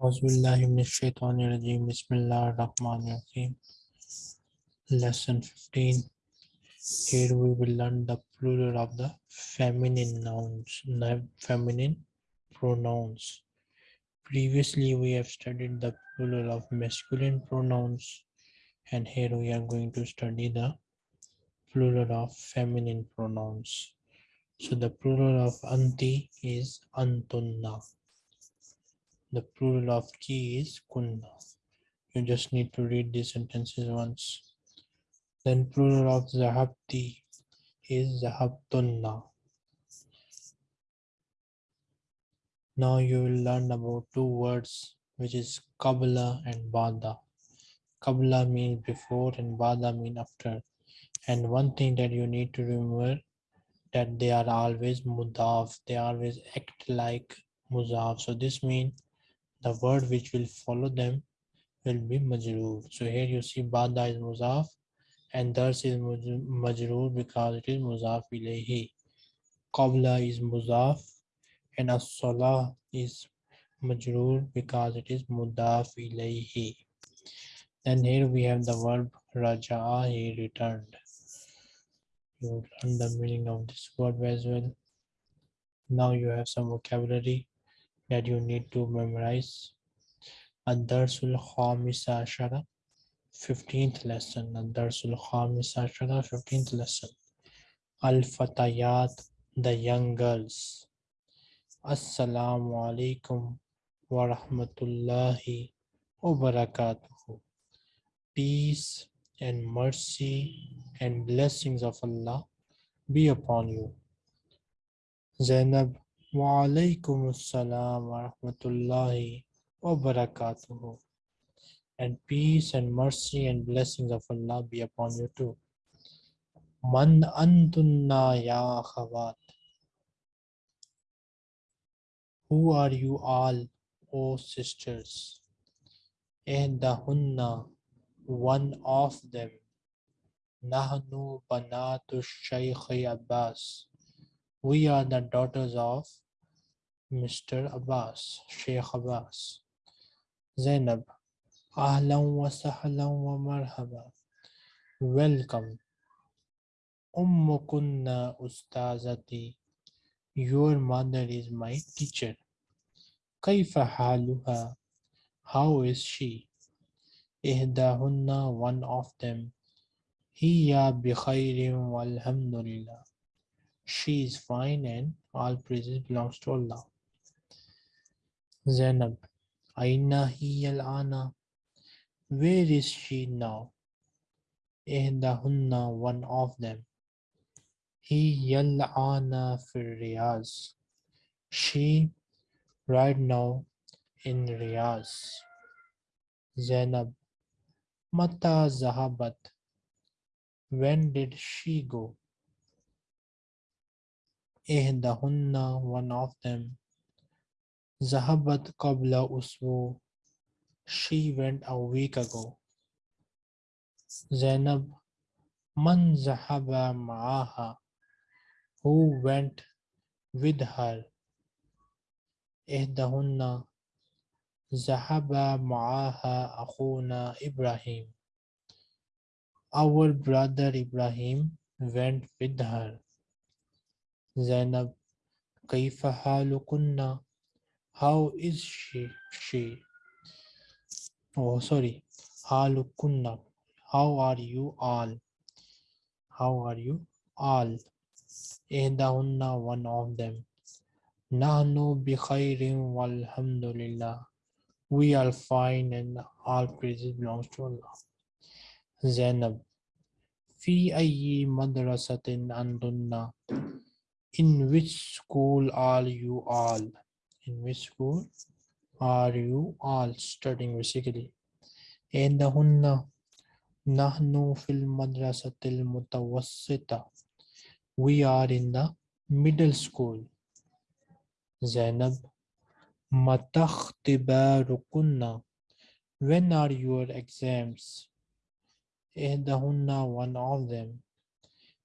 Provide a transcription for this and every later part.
Bismillahir-Rahmanir-Rahim. Lesson 15. Here we will learn the plural of the feminine nouns, feminine pronouns. Previously, we have studied the plural of masculine pronouns, and here we are going to study the plural of feminine pronouns. So the plural of anti is antunna. The plural of ki is kunna. You just need to read these sentences once. Then plural of zahabti is zahabtunna. Now you will learn about two words which is qabla and bada. Qabla means before and bada means after. And one thing that you need to remember that they are always mudaf. They always act like muzaf. So this means the word which will follow them will be majroor. So here you see bada is muzaf and thus is majroor because it is muzaf ilayhi. Qabla is muzaf and as-salah is majroor because it is mudaf ilayhi. Then here we have the verb raja'a, he returned. You learn the meaning of this word as well. Now you have some vocabulary that you need to memorize. Ad-Darsul Khamis Ashara, 15th lesson. Ad-Darsul Khamis Ashara, 15th lesson. Al-Fatayat, the young girls. Assalamu alaikum wa rahmatullahi wa barakatuhu. Peace and mercy and blessings of Allah be upon you. Zainab Walaikum assalam wa rahmatullahi wa barakatuhu. And peace and mercy and blessings of Allah be upon you too. Man antunna ya khawat. Who are you all, O sisters? Ehdahunna, one of them. Nahnu banatu Shaykh Abbas. We are the daughters of Mr. Abbas, Sheikh Abbas. Zainab, Ahlan wa sahlan wa marhaba. Welcome. Ummukunna ustazati. Your mother is my teacher. Kaifa haluha. How is she? Ihdahunna, one of them. Hiya bi khairin walhamdulillah. She is fine and all praises belongs to Allah. Zainab, Aina hiyal ana. Where is she now? Ihdahunna, one of them. Hiyal ana fir Riyaz. She right now in Riyaz. Zainab, Mata Zahabat. When did she go? Ihdahunna, one of them. Zahabat qabla usbu. She went a week ago. Zainab, man zahaba ma'aha. Who went with her? Ihdahunna, zahaba ma'aha akhuna Ibrahim. Our brother Ibrahim went with her. Zainab, Kaifa halukunna? How is she? She. Oh, sorry. Halukunna. How are you all? How are you all? Ihdahunna, one of them. Nahnu bi khairin walhamdulillah. We are fine and all praises belongs to Allah. Zainab. Fi ayyi madrasatin andunna. In which school are you all? In which school are you all studying basically? Indahunna nahnu fil madrasatil mutawassita. We are in the middle school. Zainab matakhtibarukunna. When are your exams? Ihdahunna one of them.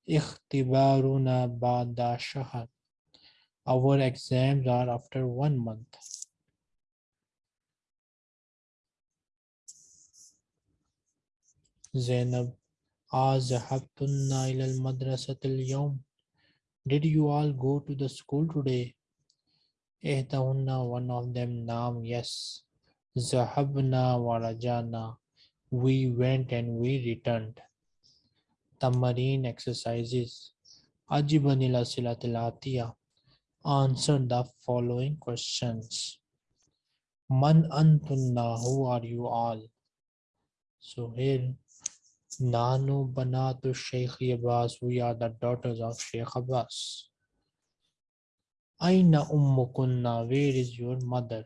Ikhtibaruna ba'da shahar. Our exams are after one month. Zainab, Azhabtunna ilal madrasatil yawm. Did you all go to the school today? Ihtahunna, one of them, Naam, yes. Zahabna warajana. We went and we returned. Tamarine exercises. Ajibanila silatilatia. answer the following questions. Man antunna, who are you all? So here, Nanu Banatu Sheikh Abbas, we are the daughters of Sheikh Abbas. Aina Ummukunna, where is your mother?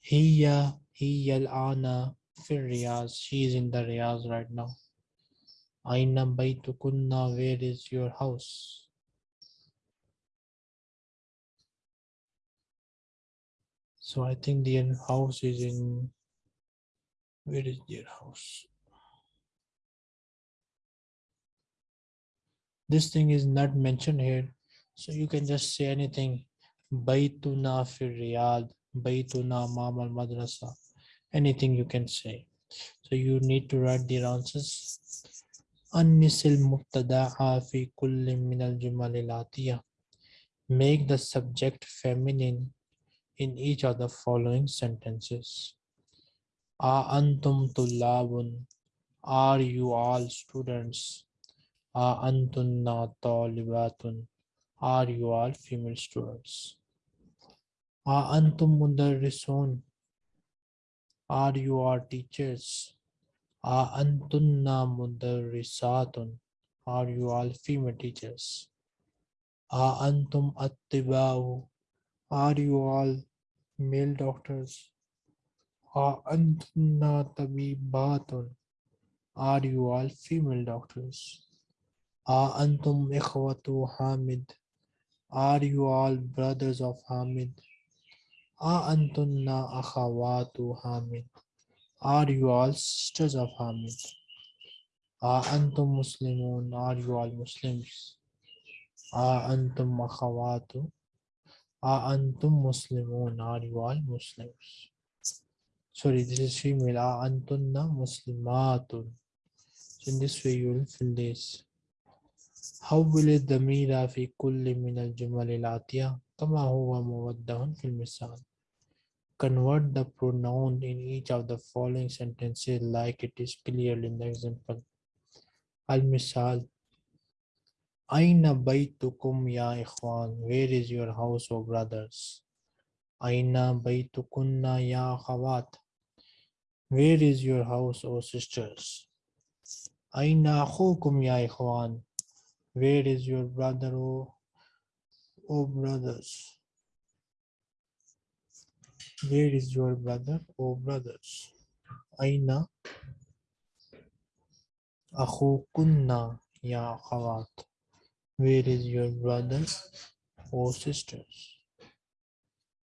Hiya Hiya al-Ana, Fir Riyaz, she is in the Riyaz right now. Aina Baitukunna, where is your house? So I think their house is in, where is their house? This thing is not mentioned here. So you can just say anything. Baytuna fi Riyadh, Baytuna Mam al Madrasa Anything you can say. So you need to write the answers. أنس المبتدأ في كل من الجمل الآتية. Make the subject feminine in each of the following sentences. A antum tullabun. Are you all students? A antunna talibatun. Are you all female students? A antum mudarrisun. are you all teachers? A antunna mudarrisatun. Are you all female teachers? A antum attiba'u. Are you all male doctors? A antunna tabibatun. Are you all female doctors? A antum ikhwatu Hamid. Are you all brothers of Hamid? أأنتن أخوات حامد Are you all sisters of Hamid? Are antum Muslimun? Are you all Muslims? Are antum akhawatu? Are antum Muslimun? Are you all Muslims? Sorry, this is female. Are antunna Muslimatun? So in this way you will fill this. How will it be the mira fi kulli min al-jumal al-atiyah? Kama huwa muwaddahun fil misal. Convert the pronoun in each of the following sentences like it is clear in the example. Al-Misal. Aina baytukum ya ikhwan. Where is your house, O brothers? Aina baytukunna ya akhawat. Where is your house, O sisters? Aina ya ikhwan. Where is your brother, O, o brothers? Where is your brother, or brothers? Aina akhukunna ya akhawat. Where is your brothers or sisters?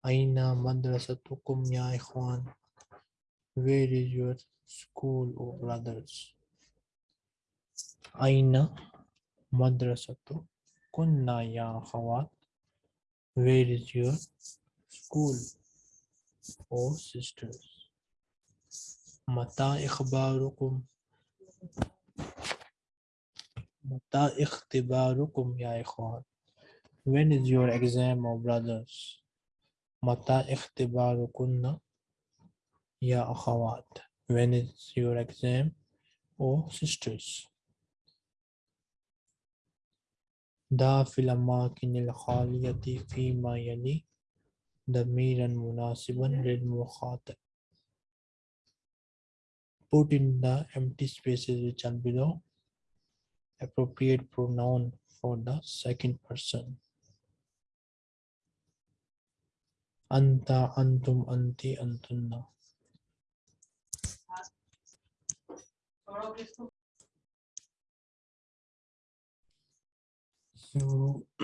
Aina madrasatukum ya ikhwan. Where is your school, or brothers? Aina madrasatu kunna ya akhawat. Where is your school, or sisters. Mata ikhbarukum. Mata ikhtibarukum ya ikhwan. When is your exam, O brothers? Mata ikhtibarukunna ya akhawat. When is your exam, Oh sisters? Da fil amakin al-khaliyati fi ma yali. ضميرا مناسبا للمخاطب Put in the empty spaces which are below appropriate pronoun for the second person. Anta, antum, anti, antunna. So,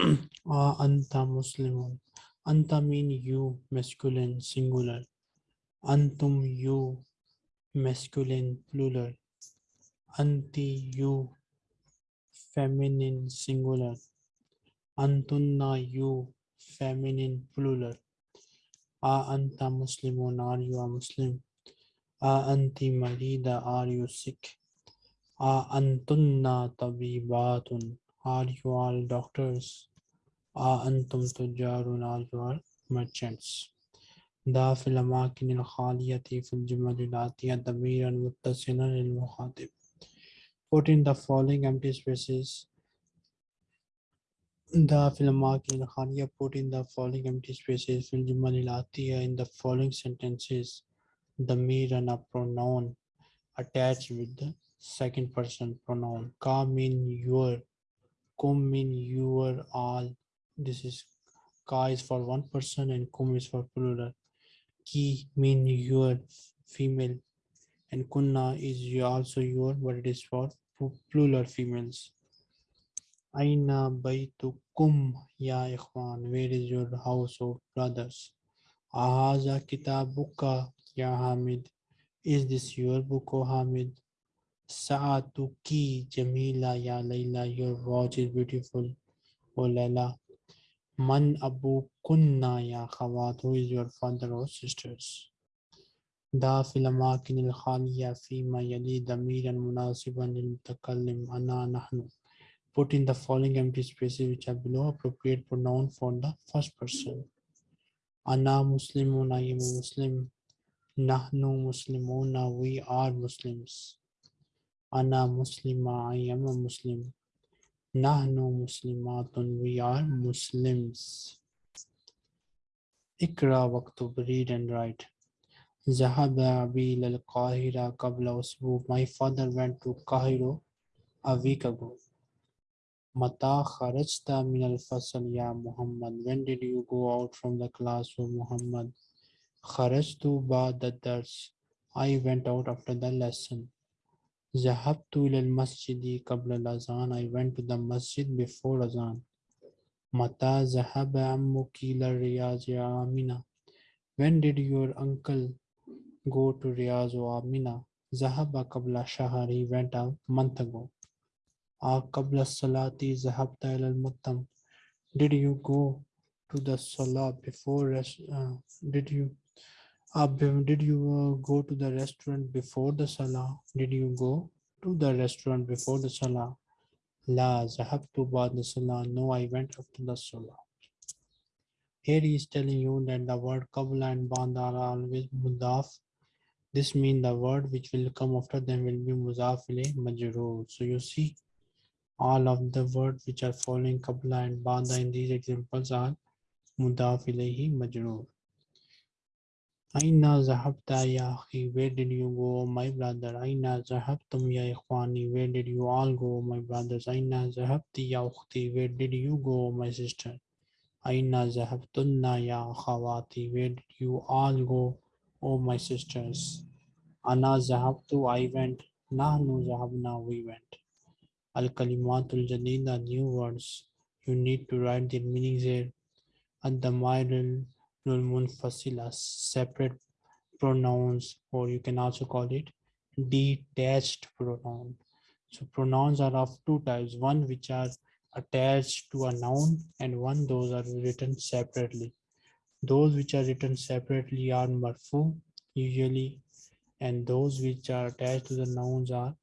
ah, anta Muslimun. Anta mean you, masculine, singular. Antum, you, masculine, plural. Anti, you, feminine, singular. Antunna, you, feminine, plural. A anta muslimun, are you a Muslim? A anti marida, are you sick? A antunna tabibatun, are you all doctors? A antum tujarun, are you all merchants? دا في الأماكن الخالية في الجمل الآتية ضميرا متصلا للمخاطب Put in the following empty spaces دا في الأماكن الخالية put in the following empty spaces في الجمل الآتية in the following sentences ضميرا a pronoun attached with the second person pronoun ka mean your kum mean your all this is ka is for one person and kum is for plural ki mean your female and kunna is also your but it is for plural females aina baytukum ya ikhwan where is your house of brothers ahaza kitabuka ya hamid is this your book o hamid Sa'atuki Jamila Ya Layla, your watch is beautiful. O Layla. Man Abu Kunna Ya Khawat, who is your father or sisters? Da khaliya fi ma yali damiran munasiban lil mutakallim ana nahnu. Put in the following empty spaces which are below appropriate pronoun for the first person. Ana Muslimun, I am a Muslim. Nahnu Muslimuna, we are Muslims. Ana Muslima, I am a Muslim. Nahnu Muslimatun, we are Muslims. Ikra waktub, read and write. Zahaba Abil al Qahira Kabla Usbu. My father went to Cairo a week ago. Mata kharajta min al fasal ya Muhammad. When did you go out from the class, O Muhammad? Kharajtu ba'da dars. I went out after the lesson. Zahabtu ila al-masjidi qabla al-azan. I went to the masjid before azan. Mata zahaba ammuki ila Riyaz ya Amina. When did your uncle go to Riyaz or Amina? Zahaba qabla shahar. He went a month ago. A qabla salati zahabta ila al-muttam. Did you go to the salah before uh, did you did you uh, go to the restaurant before the salah? Did you go to the restaurant before the salah? La zahabtu ba'da salah. No i went after the salah. Here he is telling you that the word qabla and ba'da are always mudaf. This means the word which will come after them will be ilayh majroor so you see all of the words which are following qabla and ba'da in these examples are mudaf ilayhi Aina zahabta ya akhi, where did you go, my brother? Aina zahabtum ya ikhwani, where did you all go, my brothers? Aina zahabti ya ukhti, where did you go, my sister? Aina zahabtunna ya akhawati, where did you all go, oh my sisters? Ana zahabtu, I went. Nahnu zahabna, we went. Al kalimatul jadida, new words. You need to write their meanings here. Ad-damairul munfasila, separate pronouns, or you can also call it detached pronoun. So pronouns are of two types, one which are attached to a noun and one those are written separately. Those which are written separately are marfu usually and those which are attached to the nouns are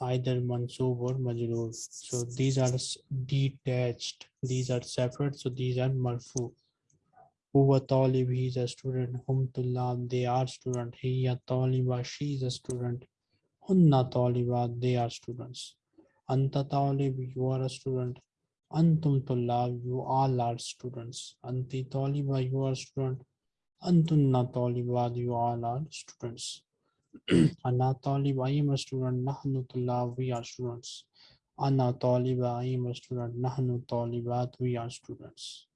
either mansub or majroor. So these are detached. These are separate. So these are marfu. Huwa talib, he is a student. Hum tullab, they are student. Hiya taliba, she is a student. Hunna talibat, they are students. Anta talib, you are a student. Antum tullab, you all are students. Anti taliba, you are a student. Antunna talibat, you all are students. Ana talib, I am a student. Nahnu tullab, we are students. Ana taliba, I am a student. Nahnu talibat, we are students.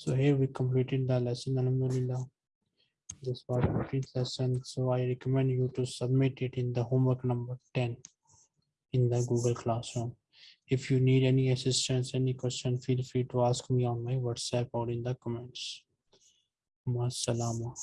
So here we completed the lesson, Alhamdulillah. This was a complete lesson. So I recommend you to submit it in the homework number 10 in the Google Classroom. If you need any assistance, any question, feel free to ask me on my WhatsApp or in the comments. Masalama.